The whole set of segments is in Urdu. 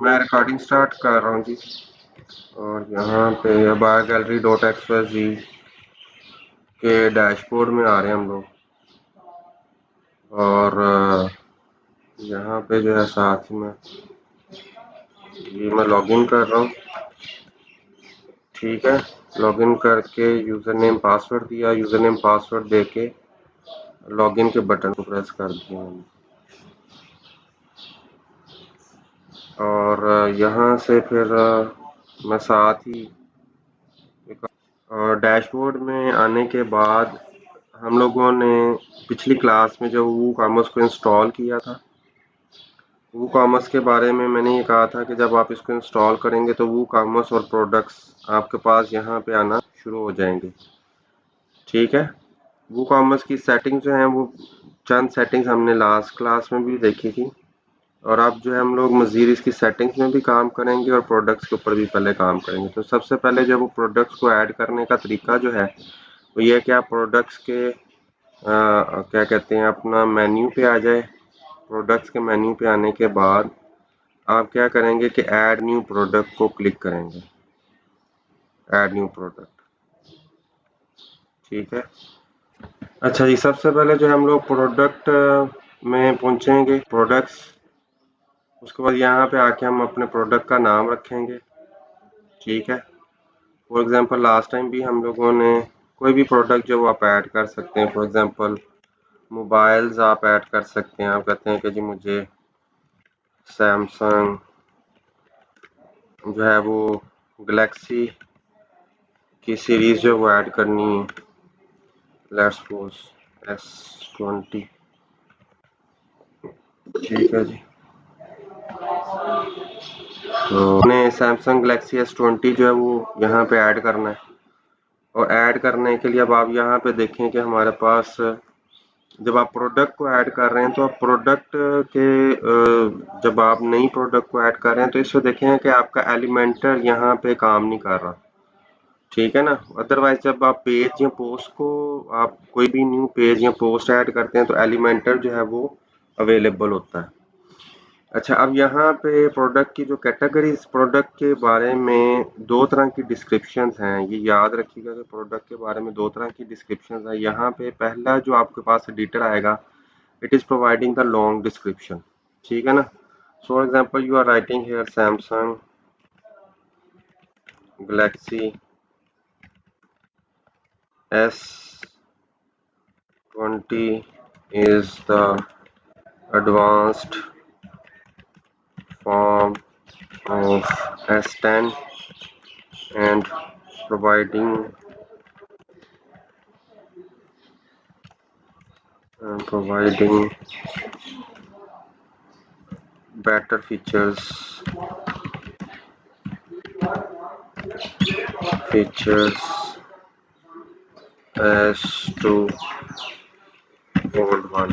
میں ریکارڈنگ سٹارٹ کر رہا ہوں جی۔ اور یہاں پہ بار گیلری ڈاٹ ایکسپریس جی کے ڈیش بورڈ میں آ رہے ہیں ہم لوگ۔ اور یہاں پہ جو ہے ساتھ میں۔ جی میں لاگ ان کر رہا ہوں۔ ٹھیک ہے۔ لاگ ان کر کے یوزر نیم پاسورڈ دیا۔ یوزر نیم پاسورڈ دے کے لاگ ان کے بٹن کو پریس کر دیا اور یہاں سے پھر میں ساتھ ہی ڈیش بورڈ میں آنے کے بعد ہم لوگوں نے پچھلی کلاس میں جو وو کامرس کو انسٹال کیا تھا، وو کامرس کے بارے میں میں نے یہ کہا تھا کہ جب آپ اس کو انسٹال کریں گے تو وو کامرس اور پروڈکٹس آپ کے پاس یہاں پہ آنا شروع ہو جائیں گے۔ ٹھیک ہے؟ وو کامرس کی سیٹنگ جو ہیں، وہ چند سیٹنگز ہم نے لاسٹ کلاس میں بھی دیکھی تھی۔ اور اب جو ہے ہم لوگ مزید اس کی سیٹنگز میں بھی کام کریں گے اور پروڈکٹس کے اوپر بھی پہلے کام کریں گے۔ تو سب سے پہلے جب وہ پروڈکٹس کو ایڈ کرنے کا طریقہ جو ہے وہ یہ کہ آپ پروڈکٹس کے کیا کہتے ہیں، اپنا مینیو پہ آ جائے پروڈکٹس کے مینیو پہ آنے کے بعد آپ کیا کریں گے کہ ایڈ نیو پروڈکٹ کو کلک کریں گے۔ ایڈ نیو پروڈکٹ ٹھیک ہے۔ اچھا جی سب سے پہلے جو ہم لوگ پروڈکٹ میں پہنچیں گے۔ پروڈکٹس اس کے بعد یہاں پہ آ کے ہم اپنے پروڈکٹ کا نام رکھیں گے۔ ٹھیک ہے۔ فار ایگزامپل لاسٹ ٹائم بھی ہم لوگوں نے کوئی بھی پروڈکٹ جو آپ ایڈ کر سکتے ہیں۔ فار ایگزامپل موبائلز آپ ایڈ کر سکتے ہیں۔ آپ کہتے ہیں کہ جی مجھے سیمسنگ جو ہے وہ گلیکسی کی سیریز جو وہ ایڈ کرنی ہے۔ لیٹس سپوز ایس ٹوینٹی ٹھیک ہے جی۔ تو نے سیمسنگ گلیکسی ایس ٹوینٹی جو ہے وہ یہاں پہ ایڈ کرنا ہے۔ اور ایڈ کرنے کے لیے اب آپ یہاں پہ دیکھیں کہ ہمارے پاس جب آپ پروڈکٹ کو ایڈ کر رہے ہیں تو آپ پروڈکٹ کے جب آپ نئی پروڈکٹ کو ایڈ کر رہے ہیں تو اس کو دیکھیں کہ آپ کا ایلیمنٹر یہاں پہ کام نہیں کر رہا۔ ٹھیک ہے نا؟ ادروائز جب آپ پیج یا پوسٹ کو آپ کوئی بھی نیو پیج یا پوسٹ ایڈ کرتے ہیں تو ایلیمنٹر جو ہے وہ اویلیبل ہوتا ہے۔ اچھا اب یہاں پہ پروڈکٹ کی جو کیٹیگریز پروڈکٹ کے بارے میں دو طرح کی ڈسکرپشنز ہیں۔ یہ یاد رکھیے گا کہ پروڈکٹ کے بارے میں دو طرح کی ڈسکرپشنز ہیں۔ یہاں پہ پہلا جو آپ کے پاس ایڈیٹر آئے گا it is providing the long description ٹھیک ہے نا؟ So for example you are writing here Samsung Galaxy S twenty is the advanced form of s10 and providing uh, providing better features features as to old one.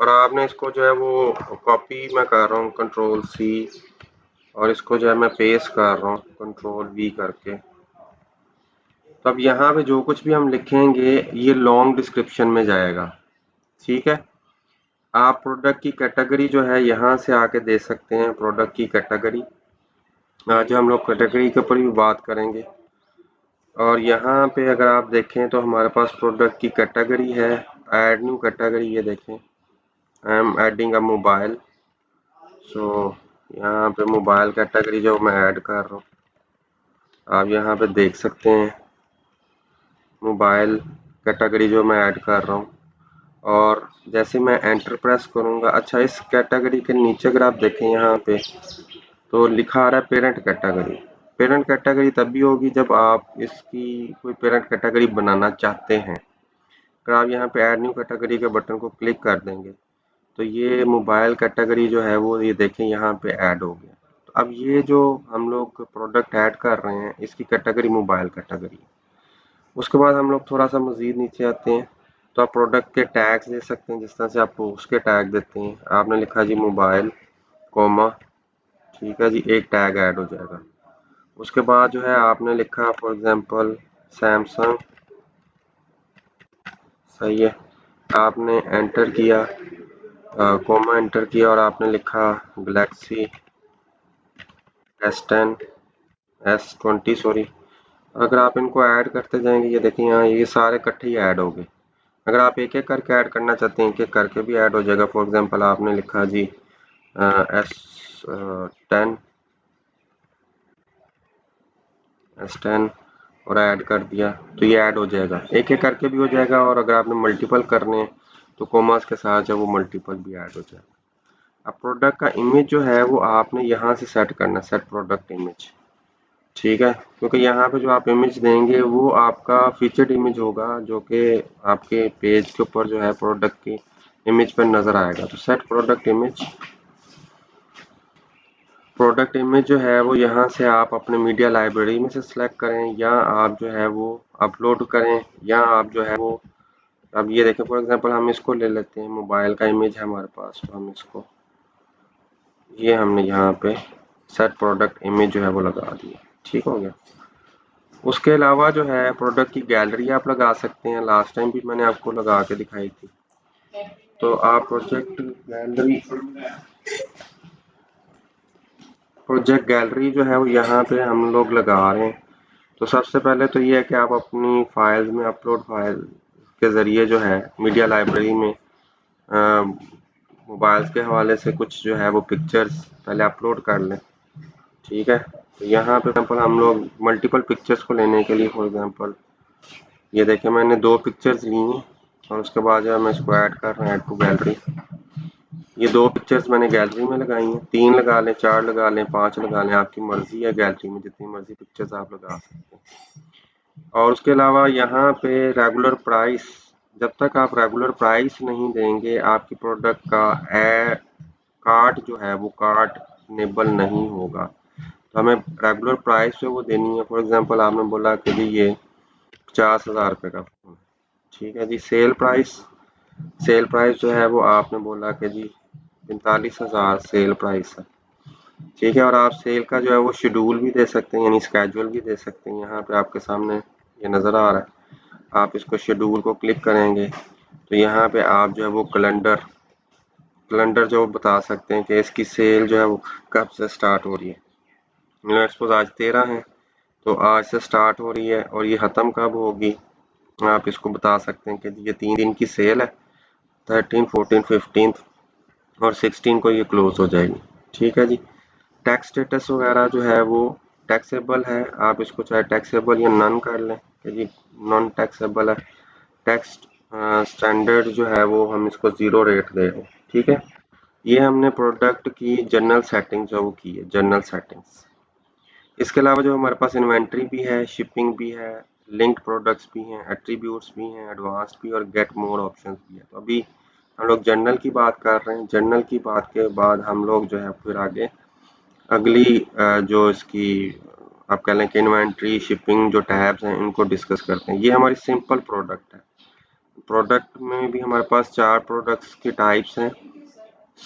اور آپ نے اس کو جو ہے وہ کاپی میں کر رہا ہوں کنٹرول سی اور اس کو جو ہے میں پیس کر رہا ہوں کنٹرول وی کر کے تو اب یہاں پہ جو کچھ بھی ہم لکھیں گے، یہ لانگ ڈسکرپشن میں جائے گا۔ ٹھیک ہے؟ آپ پروڈکٹ کی کیٹیگری جو ہے یہاں سے آ کے دے سکتے ہیں پروڈکٹ کی کیٹیگری آج ہم لوگ کیٹیگری کے اوپر بھی بات کریں گے۔ اور یہاں پہ اگر آپ دیکھیں تو ہمارے پاس پروڈکٹ کی کیٹیگری ہے ایڈ نیو کیٹیگری یہ دیکھیں۔ I am adding a mobile so یہاں پہ موبائل کیٹیگری جو میں ایڈ کر رہا ہوں آپ یہاں پہ دیکھ سکتے ہیں موبائل کیٹیگری جو میں ایڈ کر رہا ہوں اور جیسے میں انٹر پریس کروں گا اچھا اس کیٹیگری کے نیچے اگر آپ دیکھیں یہاں پہ تو لکھا آ رہا ہے پیرنٹ کیٹیگری پیرنٹ کیٹیگری تب بھی ہوگی جب آپ اس کی کوئی پیرنٹ کیٹیگری بنانا چاہتے ہیں اگر آپ یہاں پہ ایڈ نیو کیٹیگری کے بٹن کو کلک کر دیں گے تو یہ موبائل کیٹیگری جو ہے وہ یہ دیکھیں یہاں پہ ایڈ ہو گیا۔ تو اب یہ جو ہم لوگ پروڈکٹ ایڈ کر رہے ہیں، اس کی کیٹیگری موبائل کیٹیگری اس کے بعد ہم لوگ تھوڑا سا مزید نیچے آتے ہیں۔ تو آپ پروڈکٹ کے ٹیگس دے سکتے ہیں، جس طرح سے آپ اس کے ٹیگ دیتے ہیں۔ آپ نے لکھا جی موبائل کوما ٹھیک ہے جی ایک ٹیگ ایڈ ہو جائے گا۔ اس کے بعد جو ہے آپ نے لکھا فار ایگزامپل سیمسنگ صحیح ہے۔ آپ نے انٹر کیا۔ کوما انٹر کیا اور آپ نے لکھا Galaxy S ten S twenty sorry اگر آپ ان کو ایڈ کرتے جائیں گے، یہ دیکھیں یہاں، یہ سارے کٹھے ہی ایڈ ہو گئے۔ اگر آپ ایک ایک کر کے ایڈ کرنا چاہتے ہیں، ایک ایک کر کے بھی ایڈ ہو جائے گا۔ فار ایگزامپل آپ نے لکھا G S ten S ten اور ایڈ کر دیا تو یہ ایڈ ہو جائے گا۔ ایک ایک کر کے بھی ہو جائے گا اور اگر آپ نے ملٹیپل کرنے ہیں تو کوماس کے ساتھ جو وہ ملٹیپل بھی ایڈ ہو جائے اب پروڈکٹ کا امیج جو ہے وہ آپ نے یہاں سے سیٹ کرنا سیٹ پروڈکٹ امیج ٹھیک ہے؟ کیونکہ یہاں پہ جو آپ امیج دیں گے، وہ آپ کا فیچرڈ امیج ہوگا، جو کہ آپ کے پیج کے اوپر جو ہے پروڈکٹ کی امیج پر نظر آئے گا۔ تو set product image product image جو ہے وہ یہاں سے آپ اپنے میڈیا لائبریری میں سے سلیکٹ کریں، یا آپ جو ہے وہ اپلوڈ کریں، یا آپ جو ہے وہ اب یہ دیکھیں فار ایگزامپل ہم اس کو لے لیتے ہیں موبائل کا امیج ہے ہمارے پاس، تو ہم اس کو، یہ ہم نے یہاں پہ سیٹ پروڈکٹ امیج جو ہے وہ لگا دی ٹھیک ہو گیا۔ اس کے علاوہ جو ہے پروڈکٹ کی گیلری آپ لگا سکتے ہیں۔ لاسٹ ٹائم بھی میں نے آپ کو لگا کے دکھائی تھی۔ تو آپ پروجیکٹ گیلری پروجیکٹ گیلری جو ہے وہ یہاں پہ ہم لوگ لگا رہے ہیں۔ تو سب سے پہلے تو یہ ہے کہ آپ اپنی فائل میں اپلوڈ فائل کے ذریعے جو ہے میڈیا لائبریری میں موبائل کے حوالے سے کچھ جو ہے وہ پکچرز پہلے اپلوڈ کر لیں۔ ٹھیک ہے؟ تو یہاں پہ ایگزامپل ہم لوگ ملٹیپل پکچرز کو لینے کے لیے فار ایگزامپل یہ دیکھیں میں نے دو پکچرز لی ہیں اور اس کے بعد جو ہے میں اس کو ایڈ کر رہا ہوں ایڈ ٹو گیلری یہ دو پکچرز میں نے گیلری میں لگائی ہیں۔ تین لگا لیں، چار لگا لیں، پانچ لگا لیں، آپ کی مرضی ہے گیلری میں جتنی مرضی پکچرز آپ لگا سکتے ہیں۔ اور اس کے علاوہ یہاں پہ ریگولر پرائس جب تک آپ ریگولر پرائس نہیں دیں گے، آپ کی پروڈکٹ کا اے کارٹ جو ہے، وہ کارٹ نیبل نہیں ہوگا۔ تو ہمیں ریگولر پرائس جو وہ دینی ہے۔ فار ایگزامپل آپ نے بولا کہ جی یہ پچاس ہزار روپے کا فون ٹھیک ہے جی سیل پرائس سیل پرائس جو ہے، وہ آپ نے بولا کہ جی پینتالیس ہزار سیل پرائس ہے۔ ٹھیک ہے، اور آپ سیل کا جو ہے وہ شیڈول بھی دے سکتے ہیں یعنی اسکیجول بھی دے سکتے ہیں۔ یہاں پہ آپ کے سامنے یہ نظر آ رہا ہے۔ آپ اس کو شیڈول کو کلک کریں گے تو یہاں پہ آپ جو ہے وہ کیلنڈر کیلنڈر جو بتا سکتے ہیں کہ اس کی سیل جو ہے وہ کب سے سٹارٹ ہو رہی ہے۔ سپوز آج تیرہ ہیں، تو آج سے سٹارٹ ہو رہی ہے اور یہ ختم کب ہوگی؟ آپ اس کو بتا سکتے ہیں کہ جی، یہ تین دن کی سیل ہے تھرٹین فورٹین ففٹین اور سکسٹین کو یہ کلوز ہو جائے گی۔ ٹھیک ہے جی؟ ٹیکس سٹیٹس وغیرہ جو ہے وہ ٹیکسیبل ہے۔ آپ اس کو چاہے ٹیکسیبل یا نن کر لیں کہ جی نان ٹیکسیبل ہے ٹیکس اسٹینڈرڈ جو ہے وہ ہم اس کو زیرو ریٹ دے رہے ہیں، ٹھیک ہے؟ یہ ہم نے پروڈکٹ کی جنرل سیٹنگ جو وہ کی ہے جنرل سیٹنگس اس کے علاوہ جو ہمارے پاس انوینٹری بھی ہے شپنگ بھی ہے لنکڈ پروڈکٹس بھی ہیں ایٹریبیوٹس بھی ہیں ایڈوانس بھی اور گیٹ مور آپشنس بھی ہیں۔ تو ابھی ہم لوگ جنرل کی بات کر رہے ہیں۔ جنرل کی بات کے بعد ہم لوگ جو ہے پھر آگے اگلی جو اس کی، آپ کہہ لیں کہ انوینٹری شپنگ جو ٹیبس ہیں، ان کو ڈسکس کرتے ہیں۔ یہ ہماری سمپل پروڈکٹ ہے۔ پروڈکٹ میں بھی ہمارے پاس چار پروڈکٹس کی ٹائپس ہیں۔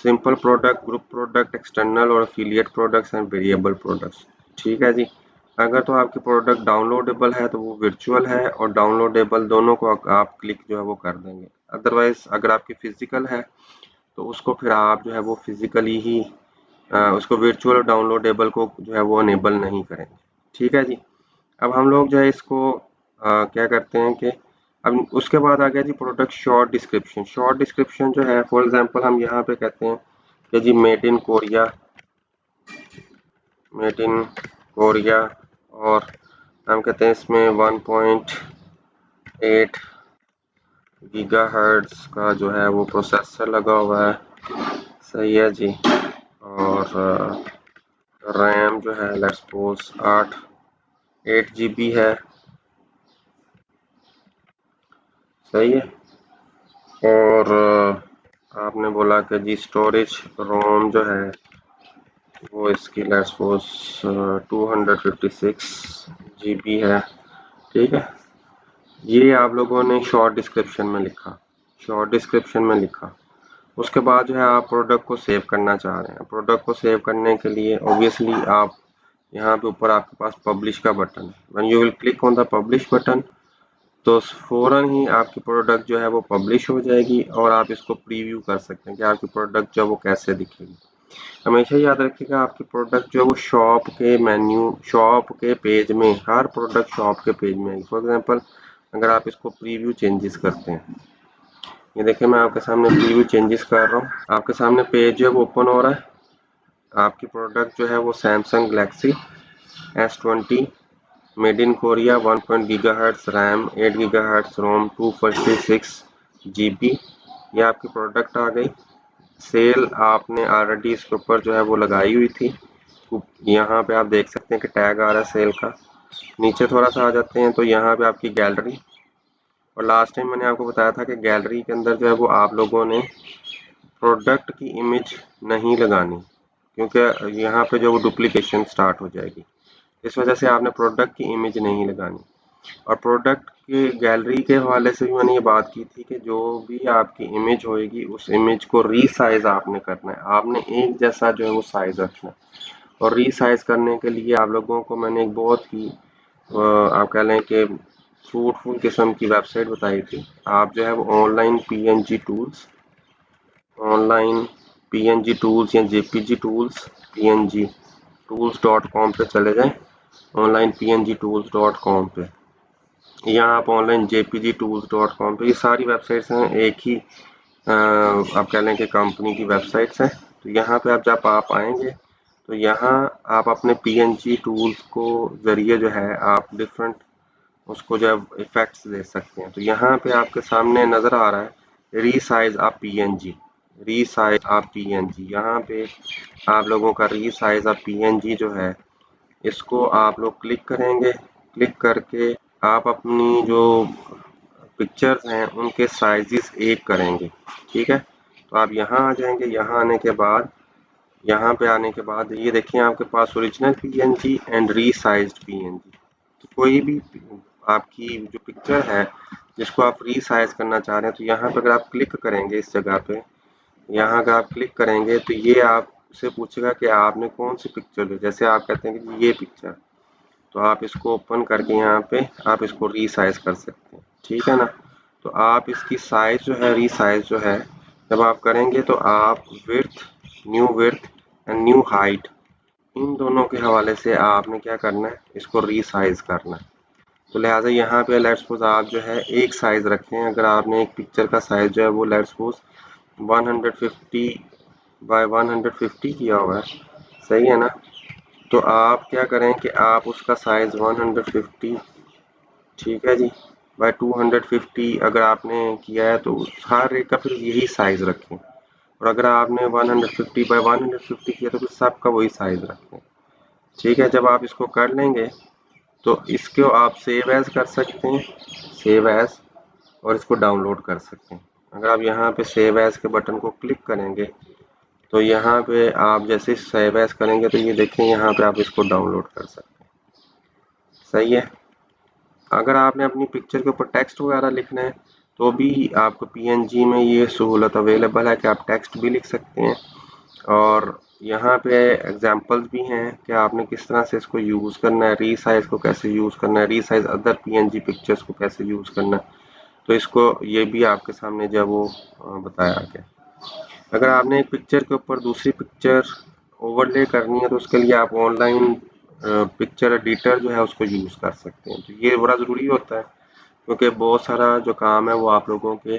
Simple product group product external اور affiliate products and variable products ٹھیک ہے جی؟ اگر تو آپ کی پروڈکٹ ڈاؤن لوڈیبل ہے تو وہ ورچوئل ہے اور ڈاؤن لوڈیبل دونوں کو آپ کلک جو ہے وہ کر دیں گے۔ ادروائز اگر آپ کی فزیکل ہے تو اس کو پھر آپ جو ہے وہ فزیکلی ہی اس کو ورچوئل اور ڈاؤن لوڈیبل کو جو ہے وہ انیبل نہیں کریں گے۔ ٹھیک ہے جی؟ اب ہم لوگ جو ہے اس کو کیا کرتے ہیں کہ اب اس کے بعد آ گیا جی product short description short description جو ہے فار ایگزامپل ہم یہاں پہ کہتے ہیں کہ جی made in Korea made in Korea اور ہم کہتے ہیں اس میں one point eight gigahertz کا جو ہے وہ پروسیسر لگا ہوا ہے۔ صحیح ہے جی؟ اور ریم جو ہے لیٹس سپوز آٹھ، ایٹ جی بی ہے۔ صحیح ہے؟ اور آپ نے بولا کہ جی اسٹوریج روم جو ہے، وہ اس کی let's suppose two hundred fifty six G B ہے۔ ٹھیک ہے؟ یہ آپ لوگوں نے شارٹ ڈسکرپشن میں لکھا۔ شارٹ ڈسکرپشن میں لکھا۔ اس کے بعد جو ہے آپ پروڈکٹ کو سیو کرنا چاہ رہے ہیں۔ پروڈکٹ کو سیو کرنے کے لیے اوبیسلی آپ یہاں پہ اوپر آپ کے پاس پبلش کا button when you will click on the publish button تو فوراً ہی آپ کی پروڈکٹ جو ہے وہ پبلش ہو جائے گی اور آپ اس کو پریویو کر سکتے ہیں کہ آپ کی پروڈکٹ جو ہے وہ کیسے دکھے گی۔ ہمیشہ یاد رکھیے گا آپ کی پروڈکٹ جو ہے وہ شاپ کے مینیو شاپ کے پیج میں، ہر پروڈکٹ شاپ کے پیج میں۔ فار ایگزامپل اگر آپ اس کو پریویو چینجز کرتے ہیں۔ یہ دیکھیں میں آپ کے سامنے پریویو چینجز کر رہا ہوں۔ آپ کے سامنے پیج جو ہے وہ اوپن ہو رہا ہے۔ آپ کی پروڈکٹ جو ہے وہ Samsung Galaxy S twenty made in Korea one point gigahertz RAM eight gigahertz ROM two forty six G B یہ آپ کی پروڈکٹ آ گئی۔ سیل آپ نے آلریڈی اس کے اوپر جو ہے وہ لگائی ہوئی تھی۔ یہاں پہ آپ دیکھ سکتے ہیں کہ ٹیگ آ رہا ہے سیل کا۔ نیچے تھوڑا سا آ جاتے ہیں تو یہاں پہ آپ کی گیلری اور لاسٹ ٹائم میں نے آپ کو بتایا تھا کہ گیلری کے اندر جو ہے وہ آپ لوگوں نے پروڈکٹ کی امیج نہیں لگانی، کیونکہ یہاں پہ جو وہ ڈپلیکیشن سٹارٹ ہو جائے گی۔ اس وجہ سے آپ نے پروڈکٹ کی امیج نہیں لگانی۔ اور پروڈکٹ کی گیلری کے حوالے سے بھی میں نے یہ بات کی تھی کہ جو بھی آپ کی امیج ہوئے گی، اس امیج کو ری سائز آپ نے کرنا ہے۔ آپ نے ایک جیسا جو ہے وہ سائز رکھنا ہے۔ اور ری سائز کرنے کے لیے آپ لوگوں کو میں نے ایک بہت ہی آپ کہہ لیں کہ فروٹفل قسم کی ویب سائٹ بتائی تھی۔ آپ جو ہے وہ online P N G tools online P N G tools یا J P G tools P N G tools dot com پہ چلے جائیں۔ Online P N G tools dot com پہ۔ یہاں آپ online J P G tools dot com پہ۔ یہ ساری ویب سائٹس ہیں، ایک ہی آپ کہہ لیں کہ کمپنی کی ویب سائٹس ہیں۔ تو یہاں پہ آپ جب آپ آئیں گے، تو یہاں آپ اپنے پی این جی ٹولس کو ذریعے جو ہے آپ ڈفرینٹ اس کو جو ہے افیکٹس دے سکتے ہیں۔ تو یہاں پہ آپ کے سامنے نظر آ رہا ہے ری سائز آپ پی این جی ری سائز آپ پی این جی یہاں پہ آپ لوگوں کا ری سائز آپ پی این جی جو ہے، اس کو آپ لوگ کلک کریں گے۔ کلک کر کے آپ اپنی جو پکچرز ہیں، ان کے سائزز ایک کریں گے۔ ٹھیک ہے؟ تو آپ یہاں آ جائیں گے۔ یہاں آنے کے بعد، یہاں پہ آنے کے بعد یہ دیکھیں آپ کے پاس original P N G and resized P N G کوئی بھی آپ کی جو پکچر ہے، جس کو آپ ری سائز کرنا چاہ رہے ہیں، تو یہاں پہ اگر آپ کلک کریں گے اس جگہ پہ، یہاں اگر آپ کلک کریں گے تو یہ آپ سے پوچھے گا کہ آپ نے کون سی پکچر لی؟ جیسے آپ کہتے ہیں کہ یہ پکچر تو آپ اس کو اوپن کر کے یہاں پہ آپ اس کو ری سائز کر سکتے ہیں۔ ٹھیک ہے نا؟ تو آپ اس کی سائز جو ہے ری سائز جو ہے، جب آپ کریں گے تو آپ width new width and new height ان دونوں کے حوالے سے آپ نے کیا کرنا ہے؟ اس کو ری سائز کرنا ہے۔ تو لہٰذا یہاں پہ لیٹ سپوز آپ جو ہے ایک سائز رکھیں، اگر آپ نے ایک پکچر کا سائز جو ہے وہ let suppose one hundred fifty by one hundred fifty کیا ہوا ہے، صحیح ہے نا؟ تو آپ کیا کریں کہ آپ اس کا سائز ون ہنڈریڈ ففٹی ٹھیک ہے جی بائی ٹو ہنڈریڈ ففٹی اگر آپ نے کیا ہے تو ہر ایک کا پھر یہی سائز رکھیں۔ اور اگر آپ نے one hundred fifty by one hundred fifty کیا تو پھر سب کا وہی سائز رکھیں۔ ٹھیک ہے، جب آپ اس کو کر لیں گے تو اس کو آپ سیو ایز کر سکتے ہیں سیو ایز اور اس کو ڈاؤن لوڈ کر سکتے ہیں. اگر آپ یہاں پہ سیو ایز کے بٹن کو کلک کریں گے، تو یہاں پہ آپ جیسے سیو ایز کریں گے تو یہ دیکھیں یہاں پہ آپ اس کو ڈاؤن لوڈ کر سکتے ہیں. صحیح ہے. اگر آپ نے اپنی پکچر کے اوپر ٹیکسٹ وغیرہ لکھنا ہے، تو بھی آپ کو پی این جی میں یہ سہولت اویلیبل ہے کہ آپ ٹیکسٹ بھی لکھ سکتے ہیں اور یہاں پہ ایگزامپلس بھی ہیں کہ آپ نے کس طرح سے اس کو یوز کرنا ہے ری سائز کو کیسے یوز کرنا ہے resize other P N G pictures کو کیسے یوز کرنا ہے۔ تو اس کو یہ بھی آپ کے سامنے جو ہے وہ بتایا گیا۔ اگر آپ نے ایک پکچر کے اوپر دوسری پکچر اوور لے کرنی ہے تو اس کے لیے آپ آن لائن پکچر ایڈیٹر جو ہے اس کو یوز کر سکتے ہیں۔ تو یہ بڑا ضروری ہوتا ہے کیونکہ بہت سارا جو کام ہے وہ آپ لوگوں کے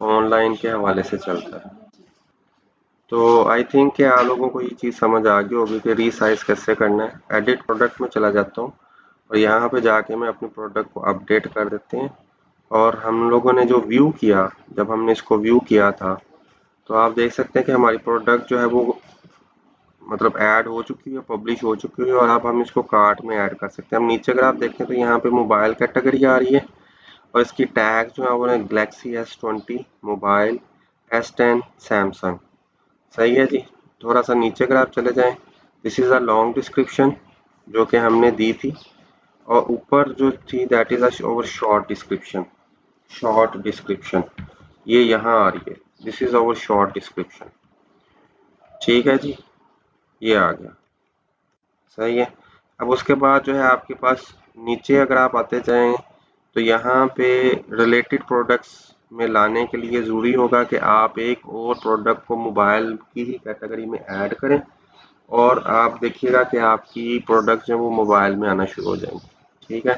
آن لائن کے حوالے سے چلتا ہے۔ تو آئی تھنک کہ آپ لوگوں کو یہ چیز سمجھ آ گئی ہوگی کہ ری سائز کیسے کرنا ہے۔ ایڈٹ پروڈکٹ میں چلا جاتا ہوں اور یہاں پہ جا کے میں اپنے پروڈکٹ کو اپڈیٹ کر دیتے ہیں اور ہم لوگوں نے جو ویو کیا، جب ہم نے اس کو ویو کیا تھا، تو آپ دیکھ سکتے ہیں کہ ہماری پروڈکٹ جو ہے وہ مطلب ایڈ ہو چکی ہے پبلش ہو چکی ہے اور اب ہم اس کو کارٹ میں ایڈ کر سکتے ہیں۔ ہم نیچے اگر آپ دیکھیں تو یہاں پہ موبائل کیٹیگری آ رہی ہے اور اس کی ٹیگ جو ہے وہ Galaxy S twenty mobile S ten Samsung صحیح ہے جی۔ تھوڑا سا نیچے اگر آپ چلے جائیں دس از اے لانگ ڈسکرپشن جو کہ ہم نے دی تھی۔ اور اوپر جو تھی that is a over short description short description یہ یہاں آ رہی ہے۔ This is over short description ٹھیک ہے جی۔ یہ آ گیا۔ صحیح ہے۔ اب اس کے بعد جو ہے آپ کے پاس نیچے اگر آپ آتے جائیں، تو یہاں پہ ریلیٹڈ پروڈکٹس میں لانے کے لیے ضروری ہوگا کہ آپ ایک اور پروڈکٹ کو موبائل کی ہی کیٹیگری میں ایڈ کریں اور آپ دیکھیے گا کہ آپ کی پروڈکٹ جو وہ موبائل میں آنا شروع ہو جائیں گے ٹھیک ہے؟